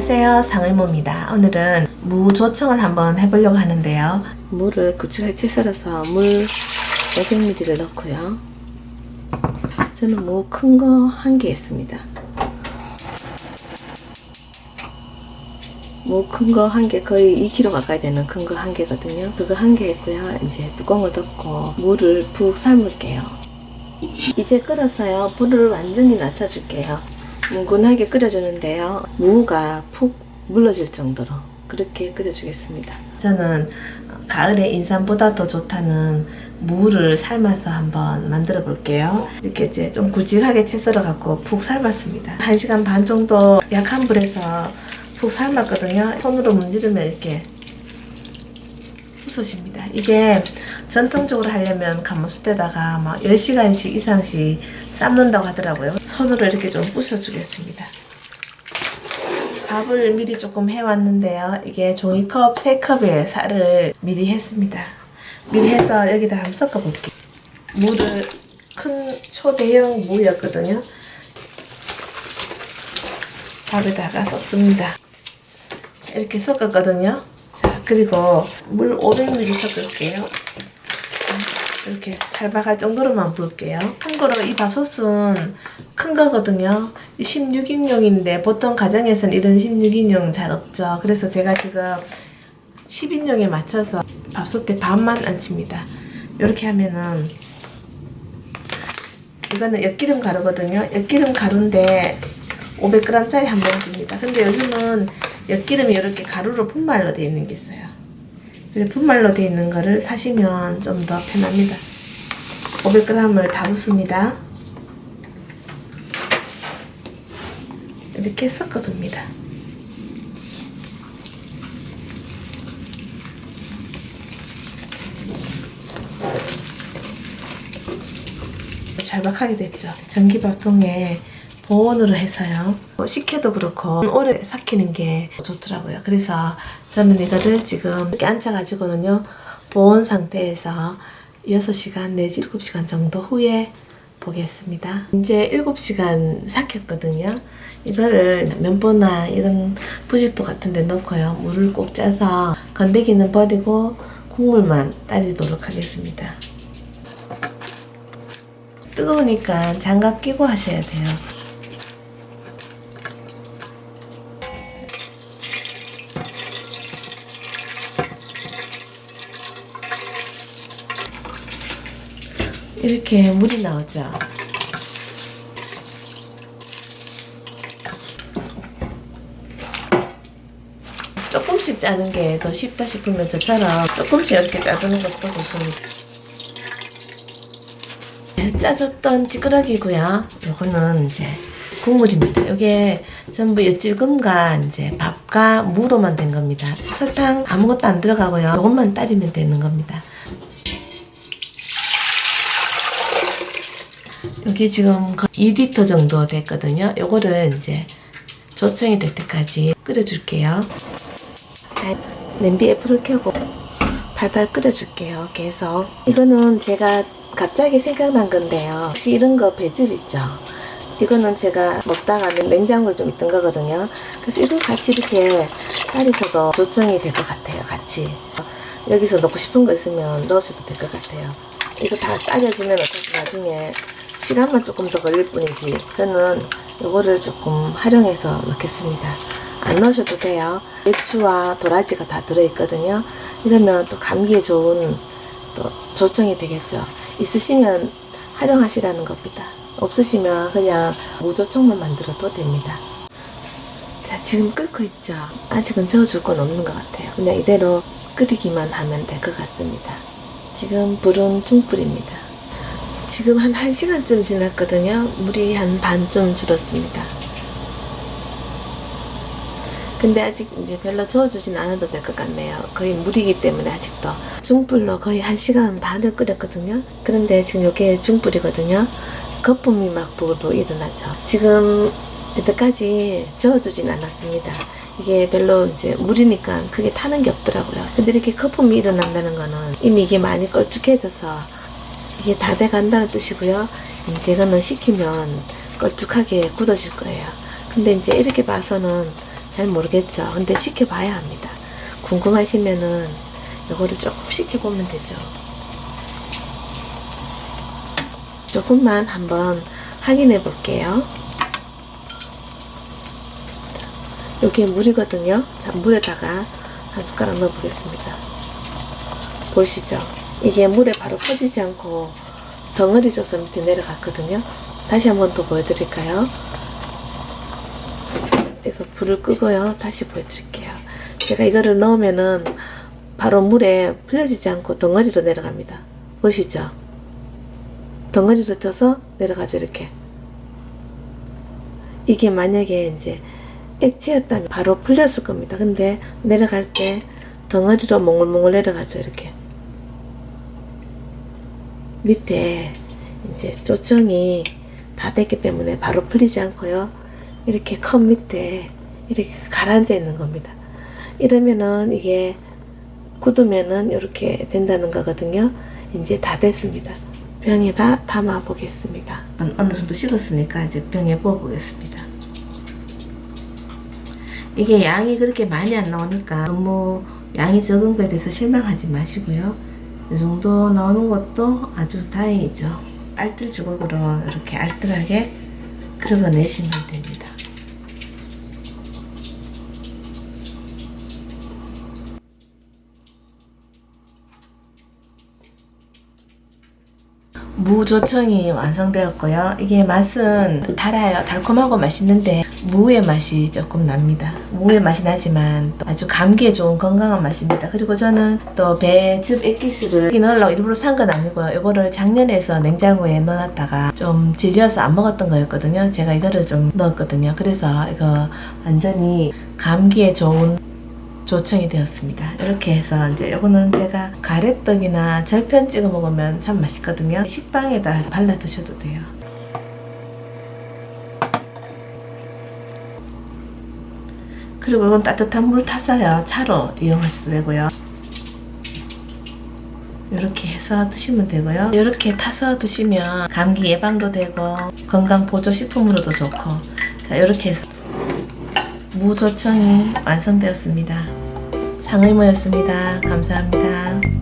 안녕하세요. 상의모입니다. 오늘은 무 조청을 한번 해보려고 하는데요. 무를 구축하게 썰어서 물 500ml를 넣고요. 저는 무 큰 거 한 개 있습니다. 무 큰 거 한 개 거의 2kg 가까이 되는 큰 거 한 개거든요. 그거 한개 있고요. 이제 뚜껑을 덮고 물을 푹 삶을게요. 이제 끓어서요. 불을 완전히 낮춰줄게요 뭉근하게 끓여주는데요. 무가 푹 물러질 정도로 그렇게 끓여주겠습니다. 저는 가을에 인삼보다 더 좋다는 무를 삶아서 한번 만들어 볼게요. 이렇게 이제 좀 굵직하게 채 썰어 갖고 푹 삶았습니다. 1시간 반 정도 약한 불에서 푹 삶았거든요. 손으로 문지르면 이렇게 부서집니다. 이게 전통적으로 하려면 가마솥에다가 막 10시간씩 이상씩 삶는다고 하더라고요. 손으로 이렇게 좀 부셔주겠습니다. 밥을 미리 조금 해왔는데요. 이게 종이컵 3컵에 쌀을 미리 했습니다. 미리 해서 여기다 한번 섞어볼게요. 물을 큰 초대형 무였거든요. 밥에다가 섞습니다. 자, 이렇게 섞었거든요. 자, 그리고 물 500ml 섞을게요. 이렇게 찰박할 정도로만 부을게요. 참고로 이 밥솥은 큰 거거든요. 16인용인데 보통 가정에서는 이런 16인용 잘 없죠. 그래서 제가 지금 10인용에 맞춰서 밥솥에 반만 얹힙니다. 이렇게 하면은 이거는 엿기름 가루거든요. 엿기름 가루인데 500g짜리 한 봉지입니다. 근데 요즘은 엿기름이 이렇게 가루로 분말로 되어 있는 게 있어요. 분말로 되어 있는 거를 사시면 좀 더 편합니다. 500g을 다 붓습니다. 이렇게 섞어줍니다. 잘박하게 됐죠. 전기밥통에 보온으로 해서요. 뭐 식혀도 그렇고 오래 삭히는 게 좋더라고요. 그래서 저는 이거를 지금 이렇게 앉혀가지고는요. 보온 상태에서 6시간 내지 7시간 정도 후에 보겠습니다. 이제 7시간 삭혔거든요. 이거를 면보나 이런 부직포 같은 데 넣고요. 물을 꼭 짜서 건더기는 버리고 국물만 따리도록 하겠습니다. 뜨거우니까 장갑 끼고 하셔야 돼요. 이렇게 물이 나오죠. 조금씩 짜는 게 더 쉽다 싶으면 저처럼 조금씩 이렇게 짜주는 것도 좋습니다. 짜줬던 찌그러기고요. 요거는 이제 국물입니다. 이게 전부 엿질금과 이제 밥과 무로만 된 겁니다. 설탕 아무것도 안 들어가고요. 이것만 따리면 되는 겁니다. 여기 지금 2리터 정도 됐거든요. 요거를 이제 조청이 될 때까지 끓여줄게요. 자, 냄비에 불을 켜고 팔팔 끓여줄게요. 계속. 이거는 제가 갑자기 생각난 건데요. 혹시 이런 거 배즙 있죠? 이거는 제가 먹다가 냉장고에 좀 있던 거거든요. 그래서 이거 같이 이렇게 따리셔도 조청이 될 것 같아요. 같이. 여기서 넣고 싶은 거 있으면 넣으셔도 될 것 같아요. 이거 다 따려주면 어차피 나중에 시간만 조금 더 걸릴 뿐이지 저는 이거를 조금 활용해서 넣겠습니다. 안 넣으셔도 돼요. 배추와 도라지가 다 들어있거든요. 이러면 또 감기에 좋은 또 조청이 되겠죠. 있으시면 활용하시라는 겁니다. 없으시면 그냥 무조청만 만들어도 됩니다. 자 지금 끓고 있죠? 아직은 저어줄 건 없는 것 같아요. 그냥 이대로 끓이기만 하면 될 것 같습니다. 지금 불은 중불입니다 지금 한 1시간쯤 지났거든요. 물이 한 반쯤 줄었습니다. 근데 아직 이제 별로 저어주진 않아도 될 것 같네요. 거의 물이기 때문에 아직도. 중불로 거의 1시간 반을 끓였거든요. 그런데 지금 이게 중불이거든요. 거품이 막 보도 일어나죠. 지금 여태까지 저어주진 않았습니다. 이게 별로 이제 물이니까 그게 타는 게 없더라고요. 근데 이렇게 거품이 일어난다는 거는 이미 이게 많이 걸쭉해져서 이게 다 돼간다는 뜻이고요. 이제 이거는 식히면 걸쭉하게 굳어질 거예요. 근데 이제 이렇게 봐서는 잘 모르겠죠. 근데 시켜봐야 합니다. 궁금하시면은 이거를 조금 시켜보면 되죠. 조금만 한번 확인해 볼게요. 여기에 물이거든요. 자, 물에다가 한 숟가락 넣어 보겠습니다. 보이시죠? 이게 물에 바로 퍼지지 않고 덩어리 져서 밑에 내려갔거든요. 다시 한번 또 보여드릴까요? 그래서 불을 끄고요. 다시 보여드릴게요. 제가 이거를 넣으면은 바로 물에 풀려지지 않고 덩어리로 내려갑니다. 보이시죠? 덩어리로 쪄서 내려가죠, 이렇게. 이게 만약에 이제 액체였다면 바로 풀렸을 겁니다. 근데 내려갈 때 덩어리로 몽글몽글 내려가죠, 이렇게. 밑에 이제 조청이 다 됐기 때문에 바로 풀리지 않고요. 이렇게 컵 밑에 이렇게 가라앉아 있는 겁니다. 이러면은 이게 굳으면은 이렇게 된다는 거거든요. 이제 다 됐습니다. 병에다 담아 보겠습니다. 어느 정도 식었으니까 이제 병에 부어 보겠습니다. 이게 양이 그렇게 많이 안 나오니까 너무 양이 적은 거에 대해서 실망하지 마시고요. 이 정도 나오는 것도 아주 다행이죠. 알뜰 주걱으로 이렇게 알뜰하게 긁어내시면 됩니다. 무조청이 완성되었고요. 이게 맛은 달아요. 달콤하고 맛있는데 무의 맛이 조금 납니다. 무의 맛이 나지만 또 아주 감기에 좋은 건강한 맛입니다. 그리고 저는 또 배즙 액기스를 넣으려고 일부러 산 건 아니고요. 이거를 작년에 서 냉장고에 넣어놨다가 좀 질려서 안 먹었던 거였거든요. 제가 이거를 좀 넣었거든요. 그래서 이거 완전히 감기에 좋은 조청이 되었습니다. 이렇게 해서 이제 요거는 제가 가래떡이나 절편 찍어 먹으면 참 맛있거든요. 식빵에다 발라 드셔도 돼요. 그리고 이건 따뜻한 물 타서요. 차로 이용하셔도 되고요. 이렇게 해서 드시면 되고요. 이렇게 타서 드시면 감기 예방도 되고 건강 보조 식품으로도 좋고 자 이렇게 해서 무조청이 완성되었습니다. 상의모였습니다. 감사합니다.